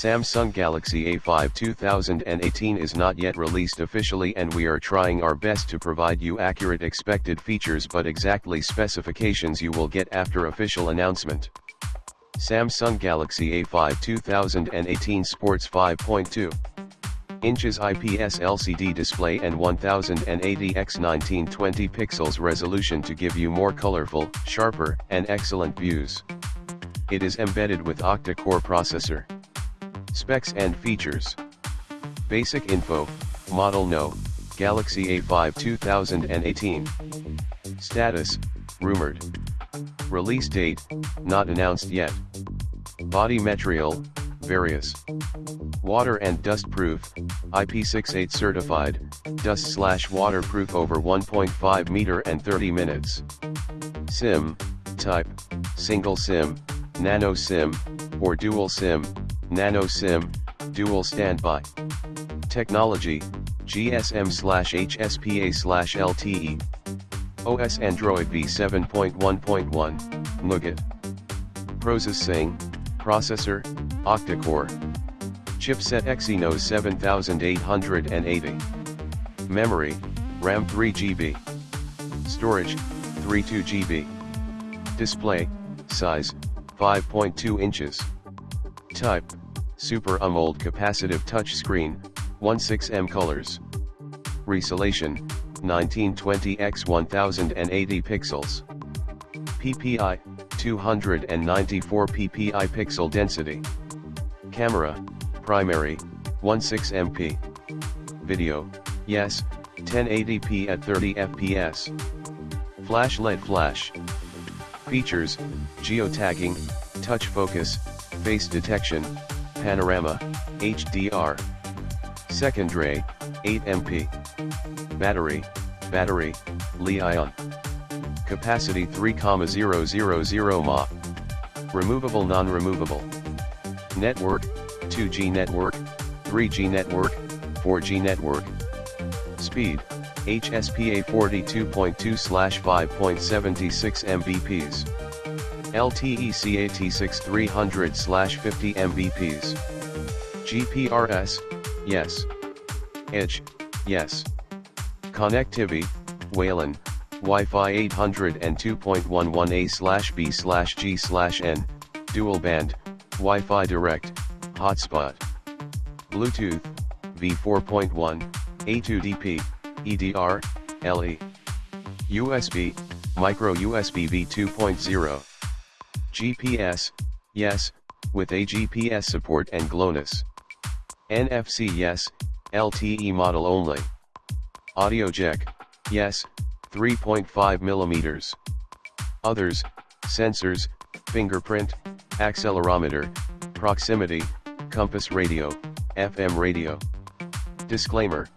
Samsung Galaxy A5 2018 is not yet released officially and we are trying our best to provide you accurate expected features but exactly specifications you will get after official announcement. Samsung Galaxy A5 2018 sports 5.2 inches IPS LCD display and 1080 x 1920 pixels resolution to give you more colorful, sharper, and excellent views. It is embedded with octa-core processor. Specs and features. Basic info, model no, Galaxy A5 2018. Status, rumored. Release date, not announced yet. Body material, various. Water and dust proof, IP68 certified, dust slash waterproof over 1.5 meter and 30 minutes. SIM, type, single SIM, nano SIM, or dual SIM, nano SIM, dual standby. Technology, GSM slash HSPA slash LTE. OS Android v7.1.1, Nougat. Processing, processor, octa-core. Chipset Exynos 7880. Memory, RAM 3GB. Storage, 32GB. Display, size, 5.2 inches. Type, Super AMOLED capacitive touchscreen, 16M colors. Resolution, 1920 x 1080 pixels. PPI, 294 ppi pixel density. Camera, primary, 16MP. Video, yes, 1080p at 30 fps. Flash LED flash. Features, geotagging, touch focus, face detection, panorama, HDR. Secondary, 8MP. Battery, battery, Li-ion. Capacity 3,000 mAh. Removable non-removable. Network, 2G network, 3G network, 4G network. Speed, HSPA 42.2/5.76 Mbps. LTE CAT6 300/50 Mbps. GPRS, yes. Edge, yes. Connectivity, WLAN, Wi-Fi 802.11a/b/g/n, dual band, Wi-Fi Direct, hotspot. Bluetooth, V4.1, A2DP, EDR, LE. USB, micro USB V2.0. GPS, yes, with A-GPS support and GLONASS. NFC yes, LTE model only. Audio jack, yes, 3.5 millimeters. Others, sensors, fingerprint, accelerometer, proximity, compass radio, FM radio. Disclaimer.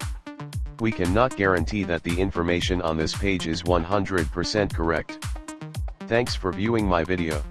We cannot guarantee that the information on this page is 100% correct. Thanks for viewing my video.